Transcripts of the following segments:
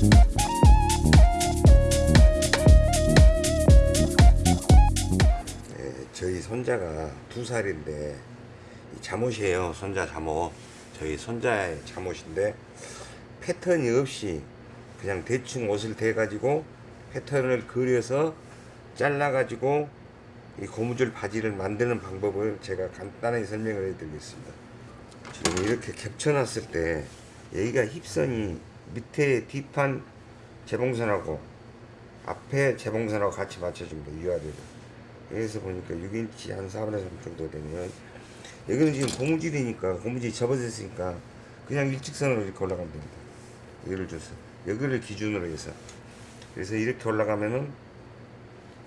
네, 저희 손자가 두 살인데 이 잠옷이에요. 손자 잠옷. 저희 손자의 잠옷인데 패턴이 없이 그냥 대충 옷을 대 가지고 패턴을 그려서 잘라 가지고 이 고무줄 바지를 만드는 방법을 제가 간단하게 설명을 해 드리겠습니다. 지금 이렇게 겹쳐 놨을 때 여기가 힙선이 밑에 뒷판 재봉선하고 앞에 재봉선하고 같이 맞춰줍니다. 위아래로. 여기서 보니까 6인치 한 4분의 3 정도 되면 여기는 지금 고무줄이니까 고무줄이 접어졌으니까 그냥 일직선으로 이렇게 올라가면 됩니다. 예를 들어서 여기를 기준으로 해서 그래서 이렇게 올라가면은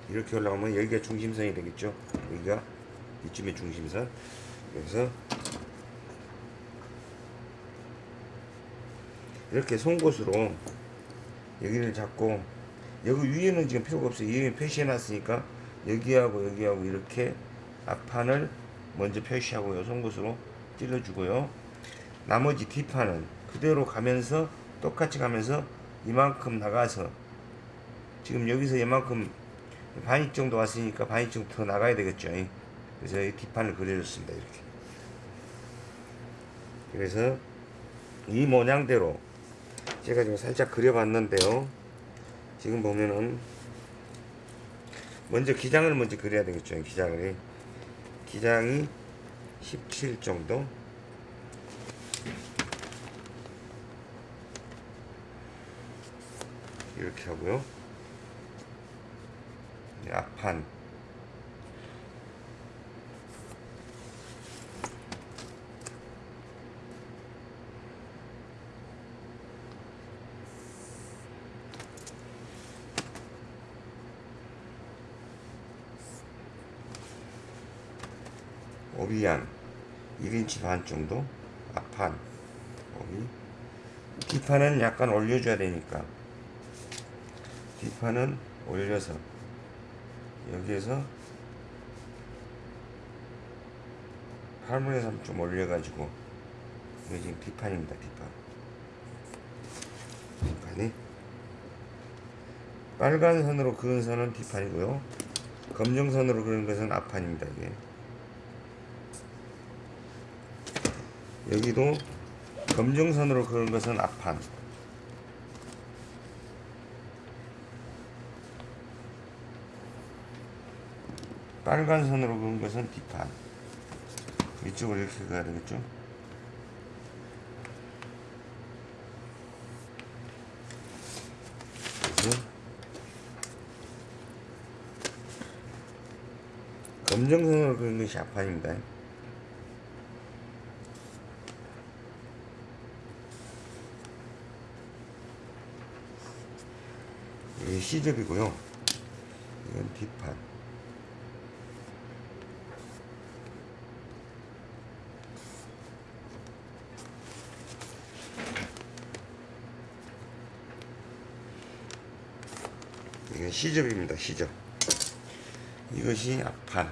이렇게 올라가면 여기가 중심선이 되겠죠. 여기가 이쯤에 중심선. 그래서 이렇게 송곳으로 여기를 잡고 여기 위에는 지금 필요가 없어요. 위에 표시해 놨으니까 여기하고 여기하고 이렇게 앞판을 먼저 표시하고요. 송곳으로 찔러주고요. 나머지 뒷판은 그대로 가면서 똑같이 가면서 이만큼 나가서 지금 여기서 이만큼 반입 정도 왔으니까 반입 정도 더 나가야 되겠죠. 그래서 이 뒷판을 그려줬습니다. 이렇게. 그래서 이 모양대로 제가 지금 살짝 그려봤는데요. 지금 보면은 먼저 기장을 먼저 그려야 되겠죠. 기장을 기장이 17 정도. 이렇게 하고요. 네, 앞판 오비 한 1인치 반 정도? 앞판 오비 뒷판은 약간 올려줘야 되니까. 뒷판은 올려서 여기에서 8분의 3 좀 올려가지고 이게 지금 뒷판입니다 뒷판. 뒷판이. 빨간 선으로 그은 선은 뒷판이고요. 검정 선으로 그은 것은 앞판입니다 이게 여기도 검정선으로 그은 것은 앞판. 빨간 선으로 그은 것은 뒷판. 이쪽으로 이렇게 가야 되겠죠? 검정선으로 그은 것이 앞판입니다 C접이고요. 이건 뒷판. 이건 C접입니다. C접. 이것이 앞판.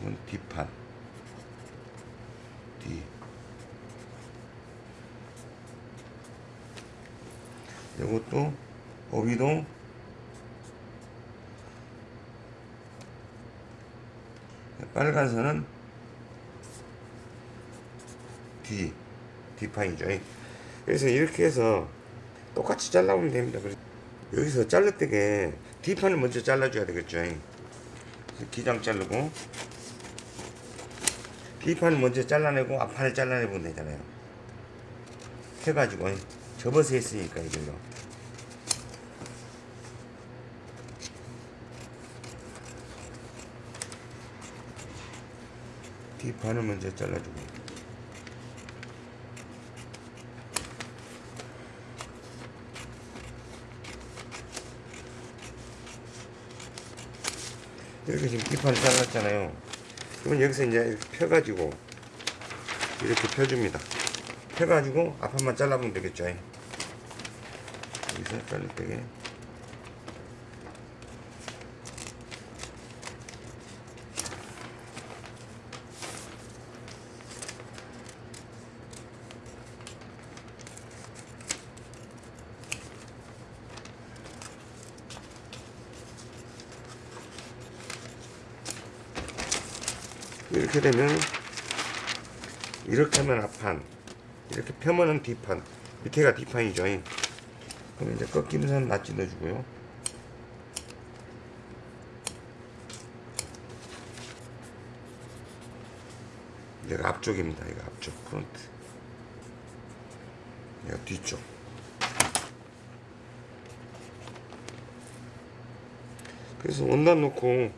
이건 뒷판. 뒤. 이것도 오비도 빨간 선은 뒤 뒷판이죠 그래서 이렇게 해서 똑같이 잘라보면 됩니다. 여기서 잘를 때게 뒷판을 먼저 잘라줘야 되겠죠. 기장 자르고 뒷판을 먼저 잘라내고 앞판을 잘라내면 되잖아요. 해가지고 접어서 했으니까 이걸로. 뒷판을 먼저 잘라주고 이렇게 지금 뒷판을 잘랐잖아요. 그러면 여기서 이제 이렇게 펴가지고 이렇게 펴줍니다. 펴가지고 앞판만 잘라보면 되겠죠? 여기서 잘릴 때게 이렇게 되면 이렇게 하면 앞판 이렇게 펴면은 뒷판 밑에가 뒷판이죠. 그럼 이제 꺾이는 선 낫지 넣어주고요. 얘가 앞쪽입니다. 이거 앞쪽 프론트. 얘가 뒤쪽. 그래서 원단 놓고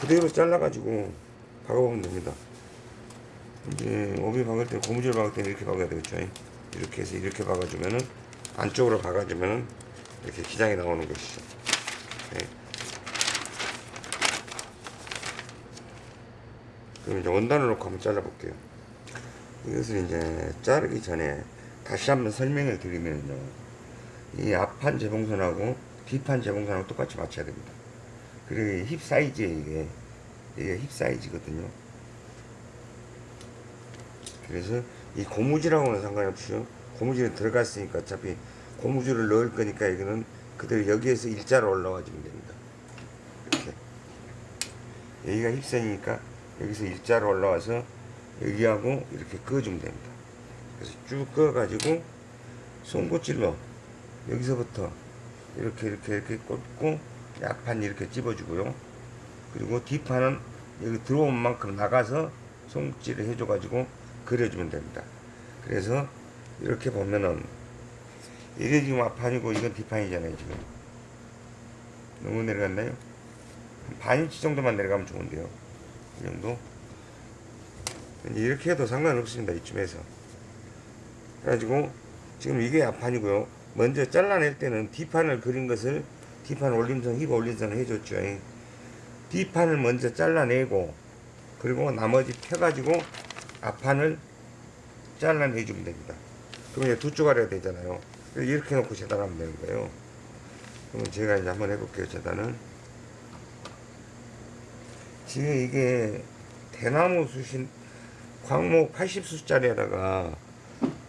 그대로 잘라가지고 박아보면 됩니다. 이제 오비 박을 때 고무줄 박을 때는 이렇게 박아야 되겠죠. 이렇게 해서 이렇게 박아주면은 안쪽으로 박아주면은 이렇게 기장이 나오는 것이죠. 네. 그럼 이제 원단을 놓고 한번 잘라볼게요. 이것을 이제 자르기 전에 다시 한번 설명을 드리면요. 이 앞판 재봉선하고 뒷판 재봉선하고 똑같이 맞춰야 됩니다. 그리고 힙 사이즈에 이게 이게 힙 사이즈거든요. 그래서 이 고무줄하고는 상관없이요 고무줄이 들어갔으니까 어차피 고무줄을 넣을 거니까 이거는 그대로 여기에서 일자로 올라와 주면 됩니다. 이렇게. 여기가 힙선이니까 여기서 일자로 올라와서 여기하고 이렇게 그어주면 됩니다. 그래서 쭉 그어가지고 송곳질로 여기서부터 이렇게 이렇게 이렇게 꽂고 앞판 이렇게 집어주고요 그리고 뒷판은 여기 들어온 만큼 나가서 송질을 해줘 가지고 그려주면 됩니다. 그래서 이렇게 보면은 이게 지금 앞판이고 이건 뒷판이잖아요 지금. 너무 내려갔나요? 한 반인치 정도만 내려가면 좋은데요. 이 정도? 이렇게 해도 상관없습니다 이쯤에서. 그래가지고 지금 이게 앞판이고요. 먼저 잘라낼 때는 뒷판을 그린 것을 뒷판 올림선 힙 올림선 해줬죠 뒷판을 먼저 잘라내고 그리고 나머지 펴가지고 앞판을 잘라내주면 됩니다. 그러면 이제 두 쪼가리가 되잖아요. 이렇게 놓고 재단하면 되는 거예요. 그러면 제가 이제 한번 해볼게요 재단을 지금 이게 대나무 숯인 광목 80숯짜리에다가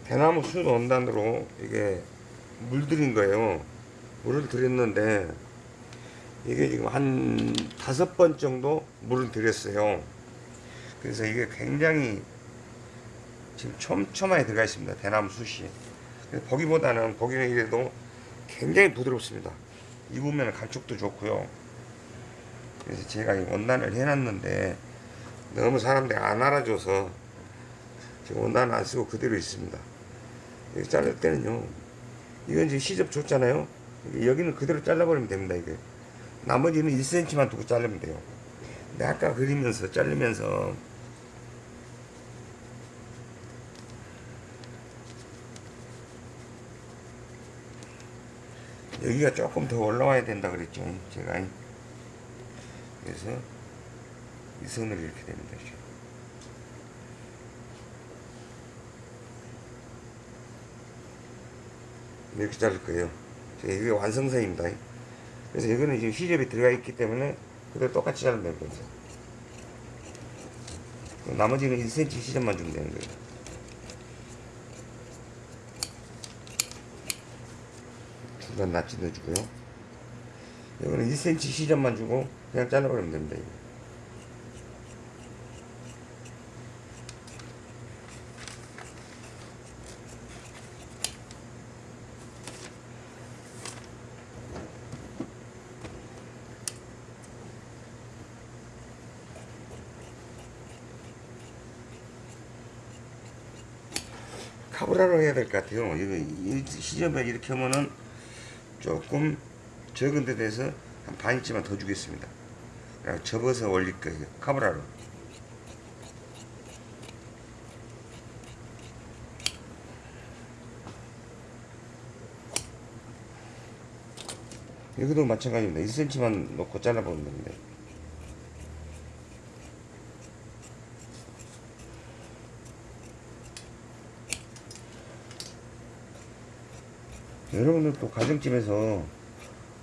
대나무 숯 원단으로 이게 물들인 거예요. 물을 들였는데 이게 지금 한 다섯 번 정도 물을 들였어요. 그래서 이게 굉장히 지금 촘촘하게 들어가 있습니다. 대나무 숯이. 보기보다는 보기는 이래도 굉장히 부드럽습니다. 입으면 감촉도 좋고요. 그래서 제가 이 원단을 해놨는데 너무 사람들이 안 알아줘서 지금 원단 안 쓰고 그대로 있습니다. 여기 자를 때는요 이건 이제 시접 줬잖아요. 여기는 그대로 잘라버리면 됩니다 이게 나머지는 1cm만 두고 자르면 돼요. 근데 아까 그리면서 자르면서 여기가 조금 더 올라와야 된다 그랬죠 제가. 그래서 이 선을 이렇게 됩니다. 이렇게 자를 거예요. 이게 완성선입니다 그래서 이거는 지금 시접이 들어가 있기 때문에 그대로 똑같이 자르면 되는 거죠 나머지는 1cm 시접만 주면 되는 거예요. 중간 낫지 넣어주고요. 이거는 1cm 시접만 주고 그냥 잘라버리면 됩니다 카브라로 해야 될 것 같아요. 이거 이 시점에 이렇게 하면은 조금 적은 데 대해서 한 반인치만 더 주겠습니다. 그냥 접어서 올릴 거예요. 카브라로. 여기도 마찬가지입니다. 1cm만 놓고 잘라보면 됩니다. 여러분들 또 가정집에서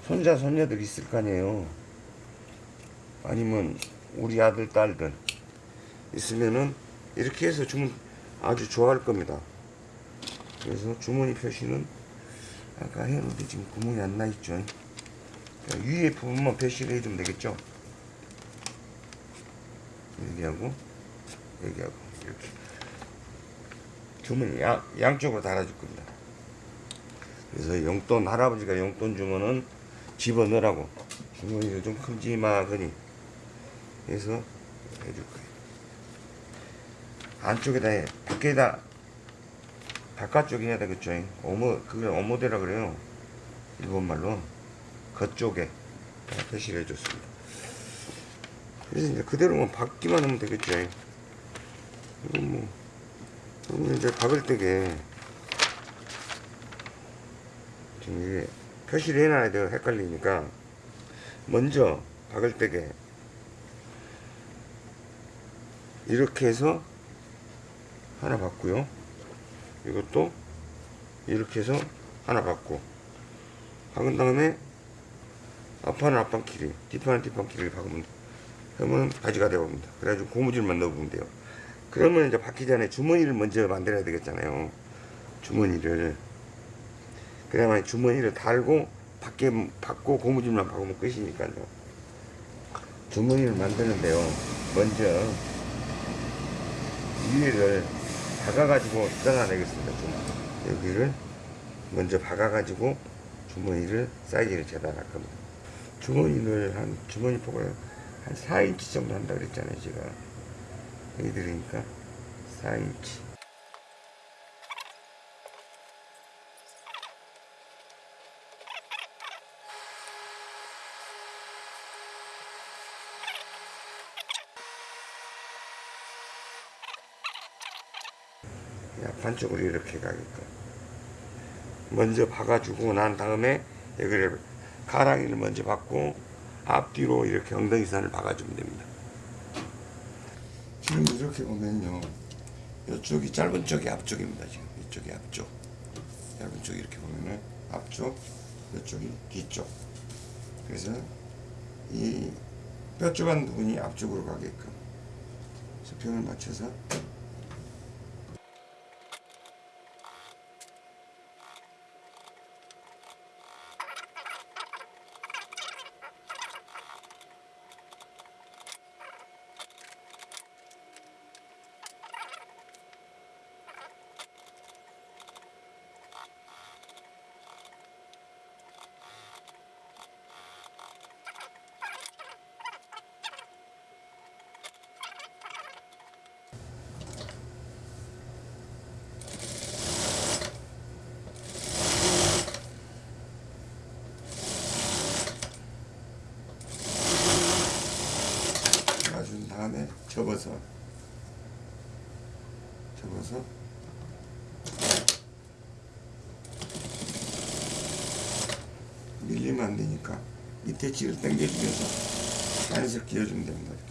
손자 손녀들 있을 거 아니에요. 아니면 우리 아들 딸들 있으면은 이렇게 해서 주문 아주 좋아할 겁니다. 그래서 주머니 표시는 아까 해놓은데 지금 구멍이 안 나 있죠. 위에 부분만 표시를 해주면 되겠죠? 여기하고 여기하고 이렇게. 주머니 양, 양쪽으로 달아줄 겁니다. 그래서 용돈 할아버지가 용돈 주면은 집어넣으라고 주머니가 좀 큼지막하니 해서 해줄 거예요. 안쪽에다 해, 밖에다 바깥쪽에 해야 되겠죠. 어머 그게 어머대라 그래요. 일본 말로 겉쪽에 표시를 해줬습니다. 그래서 이제 그대로만 박기만 하면 되겠죠. 이건 뭐 이제 박을 때게 이게 표시를 해놔야 돼요. 헷갈리니까 먼저 박을 때게 이렇게 해서 하나 받고요. 이것도 이렇게 해서 하나 받고 박은 다음에 앞판은 앞판 길이, 뒷판은 뒷판 길이를 박으면 그러면 바지가 되어옵니다. 그래가지고 고무줄만 넣어보면 돼요. 그러면 이제 박기 전에 주머니를 먼저 만들어야 되겠잖아요. 주머니를 그래야만 주머니를 달고 밖에 받고 고무줄만 박으면 끝이니까요. 주머니를 만드는데요. 먼저 위에를 박아가지고 떠나내겠습니다. 좀 여기를 먼저 박아가지고 주머니를 사이즈를 재단할 겁니다. 주머니를 한 주머니 폭을 한 4인치 정도 한다 그랬잖아요. 제가 여기 들으니까 4인치. 반쪽으로 이렇게 가게끔 먼저 박아주고 난 다음에 여기를 가랑이를 먼저 박고 앞뒤로 이렇게 엉덩이선을 박아주면 됩니다. 지금 이렇게 보면요. 이쪽이 짧은 쪽이 앞쪽입니다 지금. 이쪽이 앞쪽. 짧은 쪽이 이렇게 보면은 앞쪽 이쪽이 뒤쪽. 그래서 이 뾰족한 부분이 앞쪽으로 가게끔. 수평을 맞춰서 놔준 다음에 접어서. 접어서. 밀리면 안 되니까 밑에 질을 당겨주면서 자연스럽게 이어주면 됩니다 이렇게.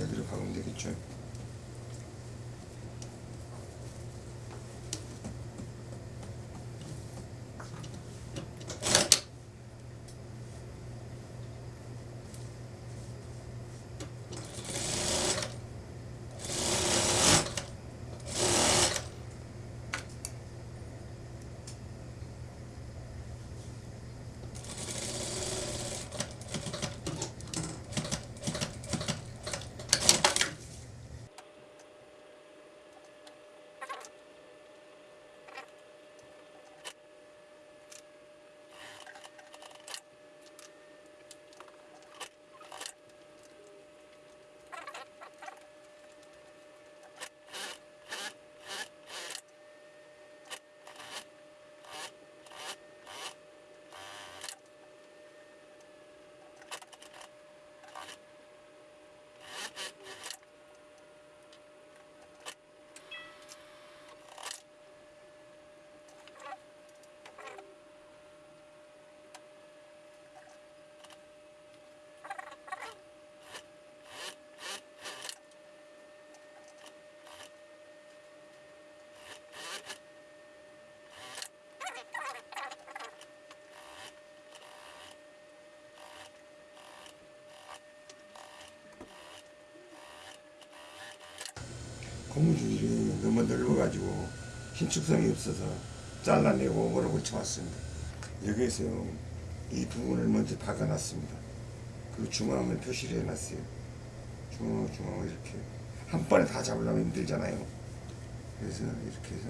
여기로 박으면 되겠죠 고무줄이 너무 넓어가지고 긴축성이 없어서 잘라내고 오버를 붙여왔습니다. 여기에서 이 부분을 먼저 박아놨습니다. 그 중앙을 표시를 해놨어요. 중앙 중앙을 이렇게 한 번에 다 잡으려면 힘들잖아요. 그래서 이렇게 해서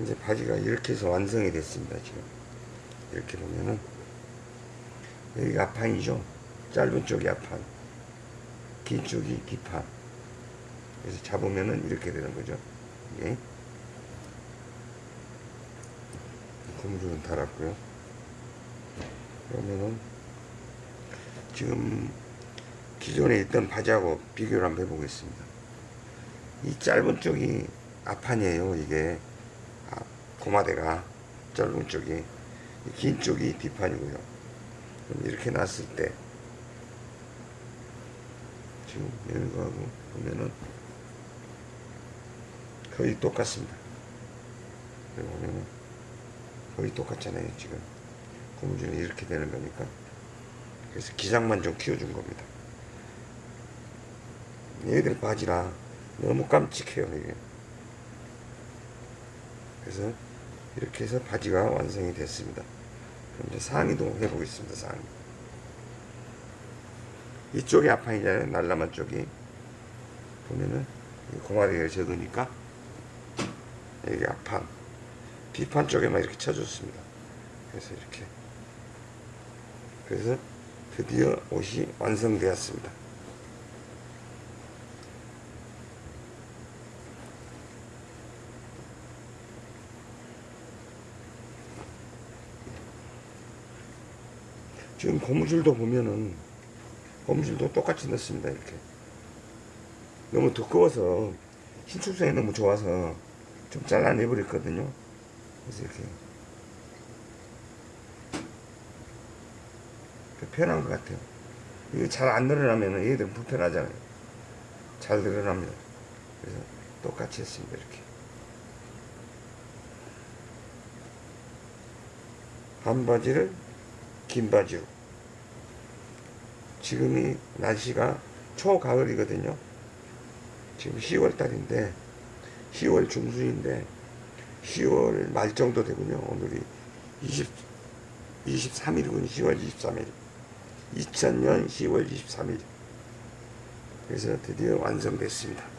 이제 바지가 이렇게 해서 완성이 됐습니다. 지금 이렇게 보면은 여기가 앞판이죠. 짧은 쪽이 앞판, 긴 쪽이 뒷판. 그래서 잡으면은 이렇게 되는 거죠. 이게 고무줄은 달았고요. 그러면은 지금 기존에 있던 바지하고 비교를 한번 해보겠습니다. 이 짧은 쪽이 앞판이에요. 이게 아, 고마대가 짧은 쪽이 이긴 쪽이 뒷판이고요. 이렇게 놨을 때 지금 이거하고 보면은 거의 똑같습니다. 여기 보면은 거의 똑같잖아요. 지금 고무줄이 이렇게 되는 거니까 그래서 기장만 좀 키워준 겁니다. 얘들 바지라 너무 깜찍해요 이게. 그래서 이렇게 해서 바지가 완성이 됐습니다. 그럼 이제 상의도 해보겠습니다. 상의. 이쪽이 앞판이잖아요. 날라만 쪽이 보면은 이 고마리가 적으니까 여기 앞판 뒷판 쪽에만 이렇게 쳐줬습니다. 그래서 이렇게 그래서 드디어 옷이 완성되었습니다. 지금 고무줄도 보면은 고무줄도 똑같이 넣습니다 이렇게. 너무 두꺼워서 신축성이 너무 좋아서 좀 잘라내 버렸거든요. 그래서 이렇게. 편한 것 같아요. 이게 잘안 늘어나면 얘들은 불편하잖아요. 잘 늘어납니다. 그래서 똑같이 했습니다 이렇게. 한 바지를 긴 바지로 지금이 날씨가 초가을이거든요. 지금 10월 달인데 10월 중순인데 10월 말 정도 되군요. 오늘이 20, 23일이군요. 10월 23일. 2000년 10월 23일. 그래서 드디어 완성됐습니다.